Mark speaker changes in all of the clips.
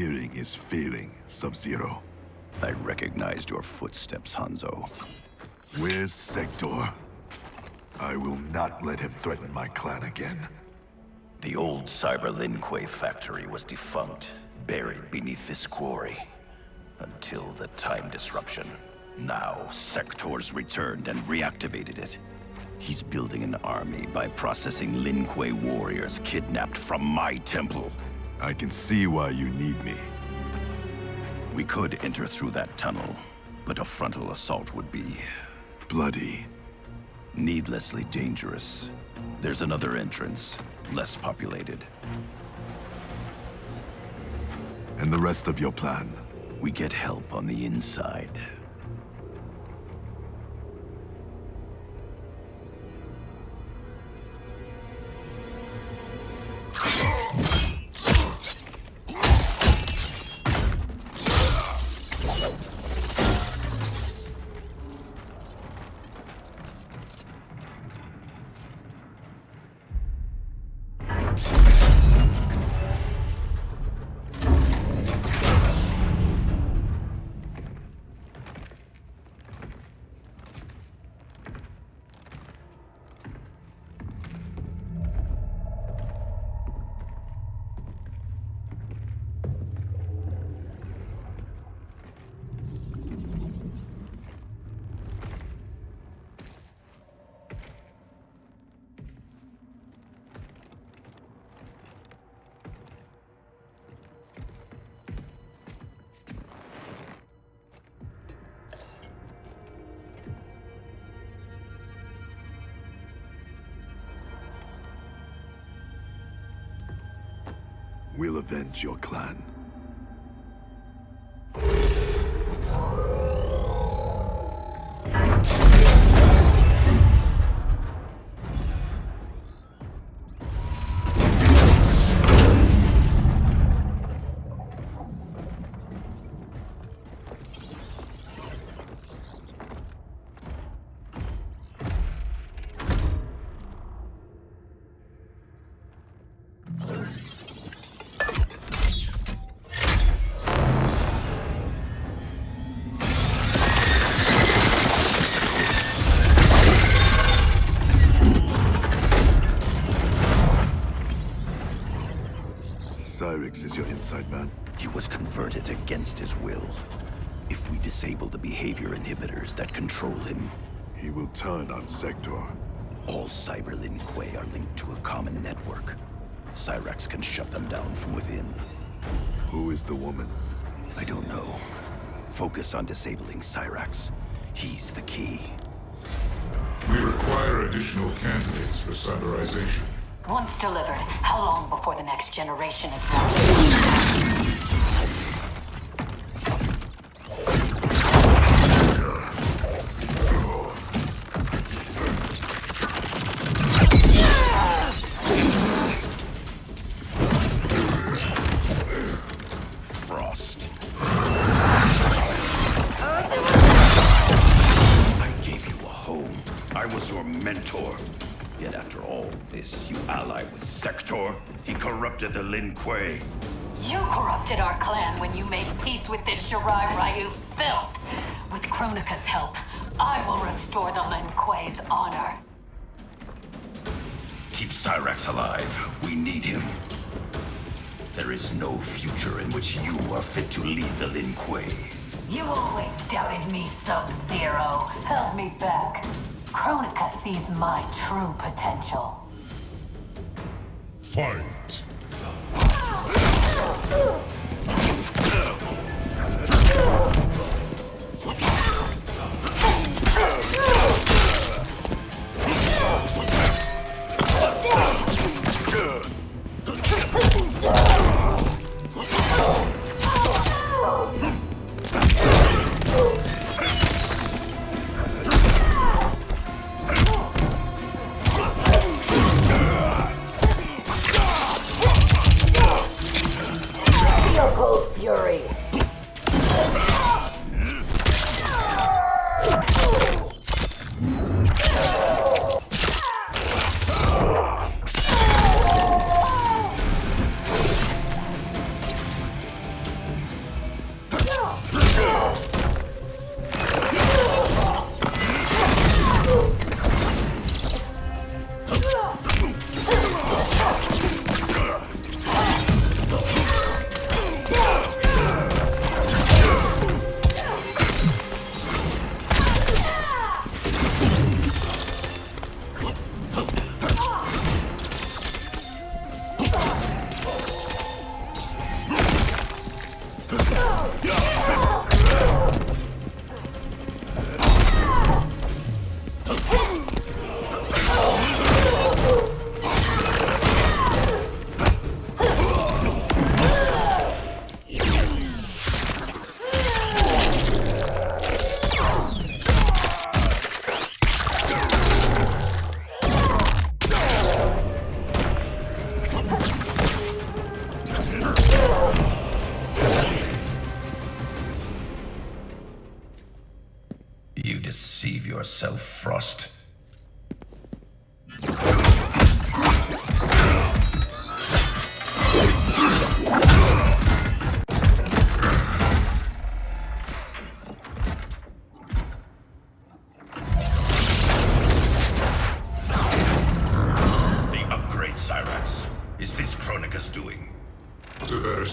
Speaker 1: hearing is failing, Sub-Zero.
Speaker 2: I recognized your footsteps, Hanzo.
Speaker 1: Where's Sektor? I will not let him threaten my clan again.
Speaker 2: The old Cyber Lin Kuei factory was defunct, buried beneath this quarry. Until the time disruption. Now, Sektor's returned and reactivated it. He's building an army by processing Lin Kuei warriors kidnapped from my temple.
Speaker 1: I can see why you need me.
Speaker 2: We could enter through that tunnel, but a frontal assault would be...
Speaker 1: Bloody.
Speaker 2: Needlessly dangerous. There's another entrance, less populated.
Speaker 1: And the rest of your plan?
Speaker 2: We get help on the inside.
Speaker 1: We'll avenge your clan.
Speaker 2: He was converted against his will. If we disable the behavior inhibitors that control him,
Speaker 1: He will turn on Sektor.
Speaker 2: all Cyber Lin Kuei are linked to a common network. Cyrax can shut them down from within.
Speaker 1: Who is the woman?
Speaker 2: I don't know. Focus on disabling Cyrax. He's the key.
Speaker 3: We require additional candidates for cyberization.
Speaker 4: Once delivered, how long before the next generation is ready?
Speaker 2: Mentor. Yet after all this, you ally with Sektor. He corrupted the Lin Kuei.
Speaker 4: You corrupted our clan when you made peace with this Shirai Ryu filth. With Kronika's help, I will restore the Lin Kuei's honor.
Speaker 2: Keep Cyrax alive. We need him. There is no future in which you are fit to lead the Lin Kuei.
Speaker 4: You always doubted me, Sub-Zero. Held me back. Kronika sees my true potential.
Speaker 3: Fight!
Speaker 4: Feel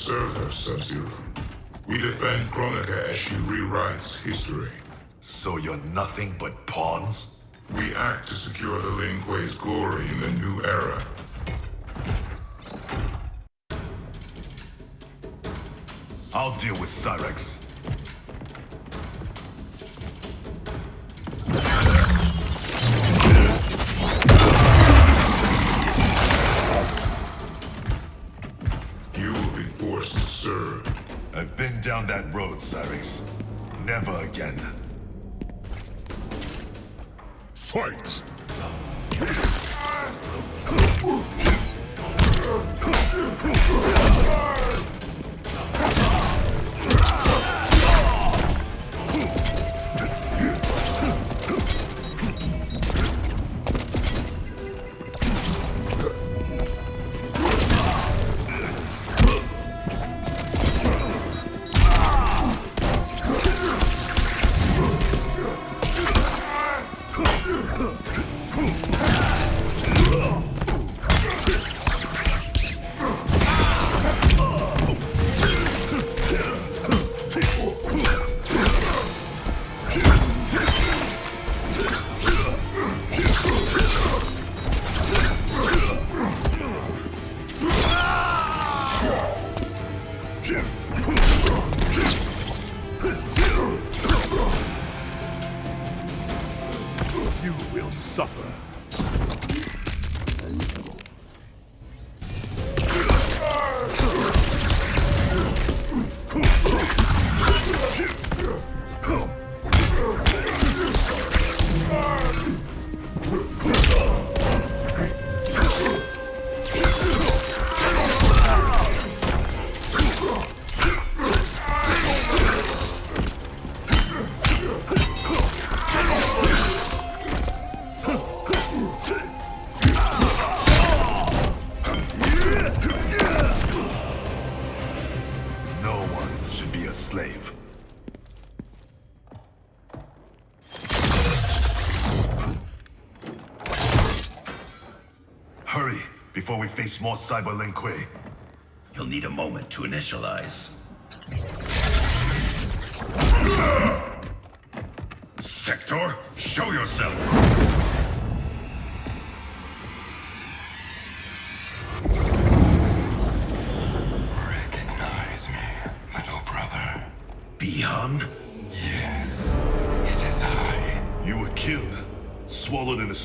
Speaker 3: serve her, Sub-Zero. We defend Kronika as she rewrites history.
Speaker 1: So you're nothing but pawns?
Speaker 3: We act to secure the Lin Kuei's glory in the new era.
Speaker 1: I'll deal with Cyrax.
Speaker 3: You will be forced to serve.
Speaker 1: I've been down that road, Cyrax. Never again.
Speaker 3: Fight!
Speaker 1: You will suffer. More Cyber Lin
Speaker 2: You'll need a moment to initialize. Sektor, show yourself!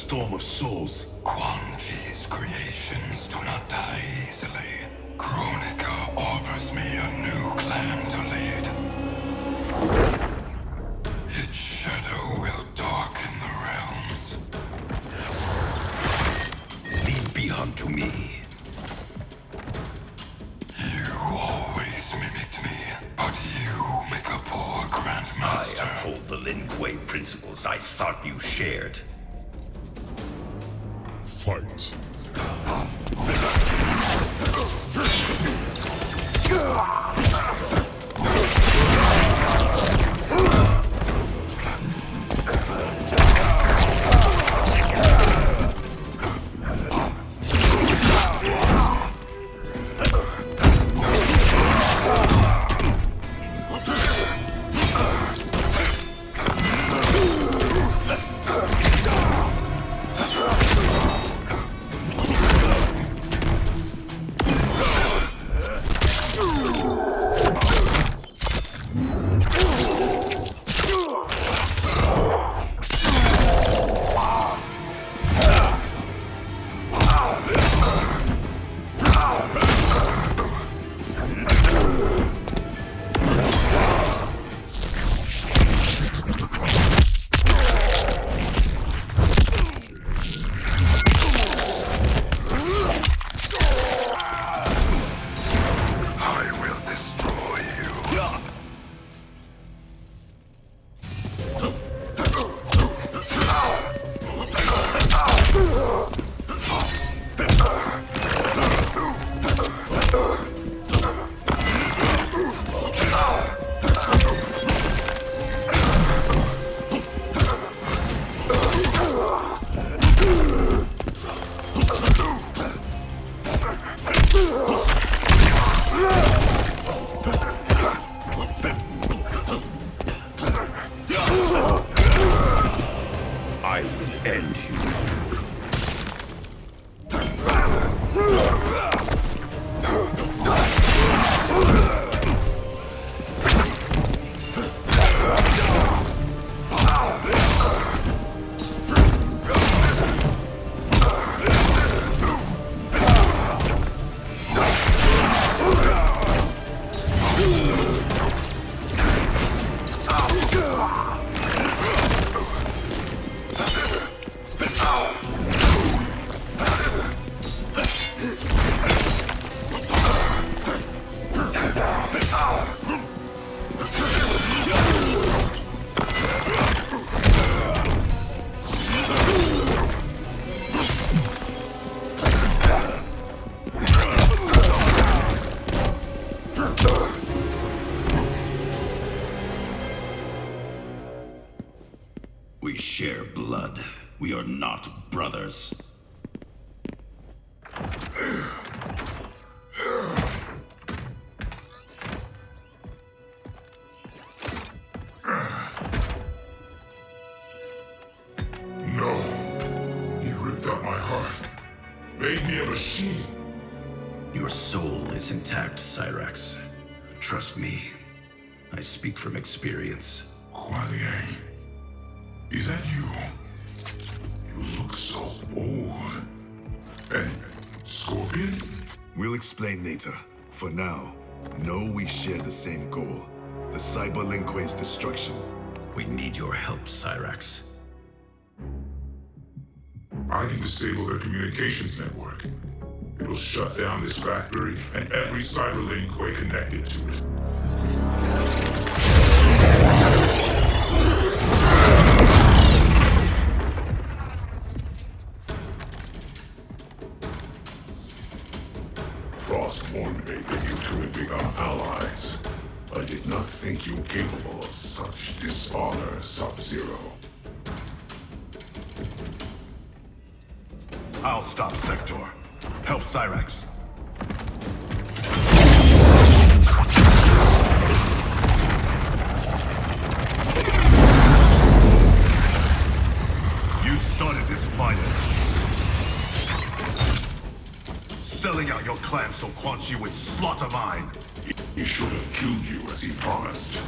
Speaker 1: Storm of souls.
Speaker 5: Quan Chi's creations do not die easily. Kronika offers me a new clan to lead. Its shadow will darken the realms.
Speaker 2: Lead Bi-Han to me.
Speaker 5: You always mimicked me, but you make a poor
Speaker 2: I
Speaker 5: grandmaster.
Speaker 2: uphold the Lin Kuei principles I thought you shared.
Speaker 3: Fight!
Speaker 2: Turned human. We share blood. We are not brothers.
Speaker 3: No. He ripped out my heart. Made me a machine.
Speaker 2: Your soul is intact, Cyrax. Trust me. I speak from experience.
Speaker 3: Kuai Liang. Is that you? You look so old. And Scorpion?
Speaker 1: We'll explain later. For now, know we share the same goal. The Cyber Lin Kuei's destruction.
Speaker 2: We need your help, Cyrax.
Speaker 3: I can disable their communications network. It'll shut down this factory and every Cyber Lin Kuei connected to it.
Speaker 1: Selling out your clan so Quan Chi would slaughter mine.
Speaker 3: He should have killed you as he promised.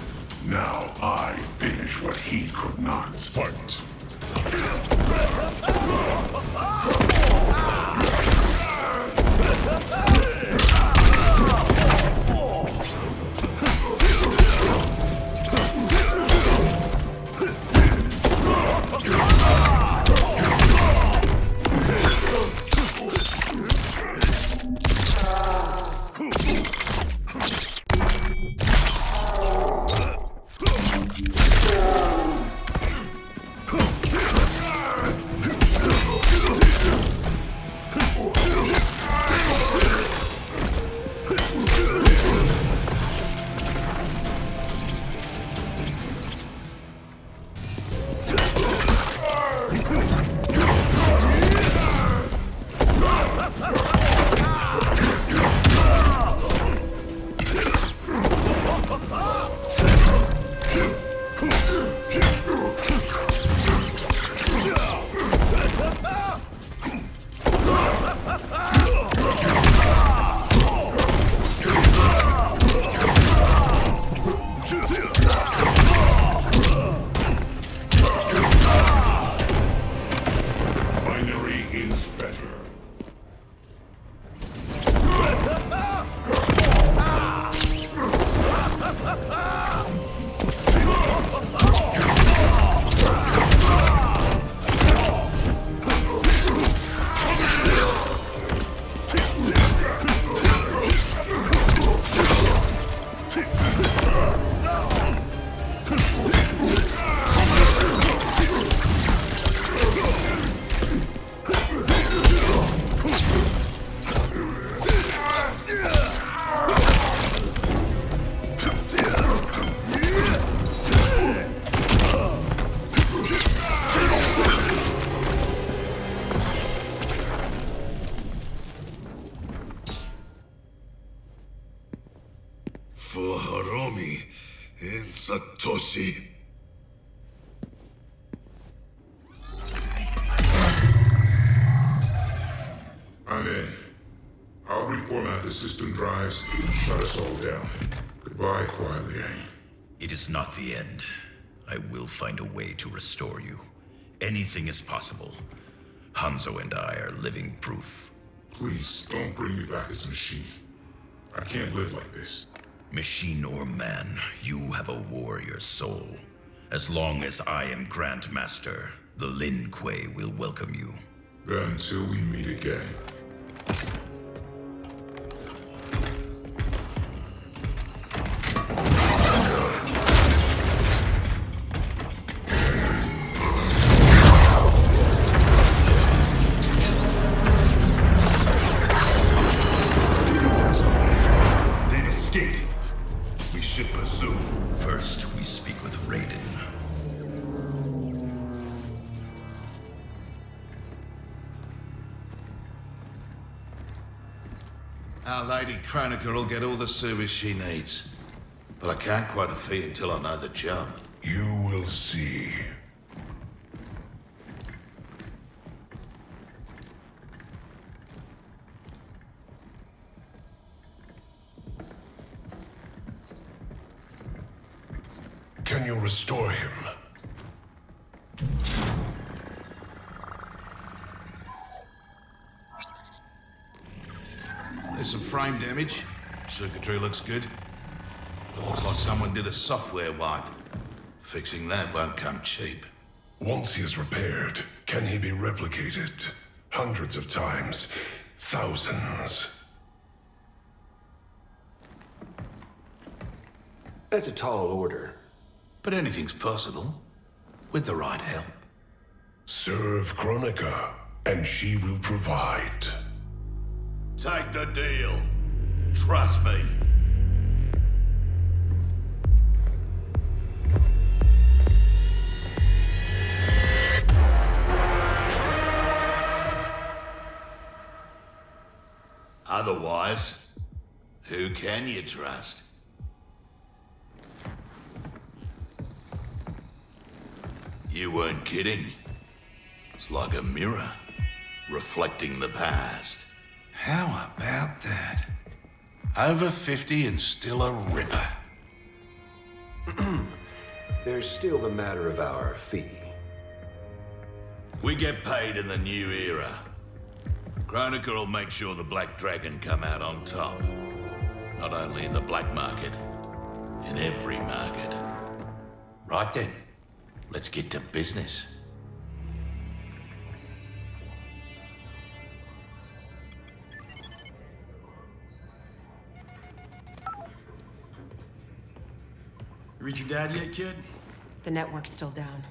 Speaker 3: Now I finish what he could not. Fight! Binary the system drives, shut us all down. Goodbye, Kuai Liang.
Speaker 2: It is not the end. I will find a way to restore you. Anything is possible. Hanzo and I are living proof.
Speaker 3: Please, don't bring me back as a machine. I can't live like this.
Speaker 2: Machine or man, you have a warrior soul. As long as I am Grand Master, the Lin Kuei will welcome you.
Speaker 3: Then until we meet again.
Speaker 6: Lady Kronika will get all the service she needs. But I can't quote a fee until I know the job.
Speaker 3: You will see. Can you restore him?
Speaker 6: There's some frame damage. Circuitry looks good. It looks like someone did a software wipe. Fixing that won't come cheap.
Speaker 3: Once he is repaired, can he be replicated? Hundreds of times. Thousands.
Speaker 7: That's a tall order.
Speaker 6: But anything's possible. With the right help.
Speaker 3: Serve Kronika, and she will provide.
Speaker 6: Take the deal. Trust me. Otherwise, who can you trust? You weren't kidding. It's like a mirror, reflecting the past. How about that? Over 50 and still a ripper.
Speaker 7: There's still the matter of our fee.
Speaker 6: We get paid in the new era. Kronika will make sure the Black Dragon come out on top. Not only in the black market, in every market. Right then, let's get to business.
Speaker 8: Reach your dad yet, kid?
Speaker 9: The network's still down.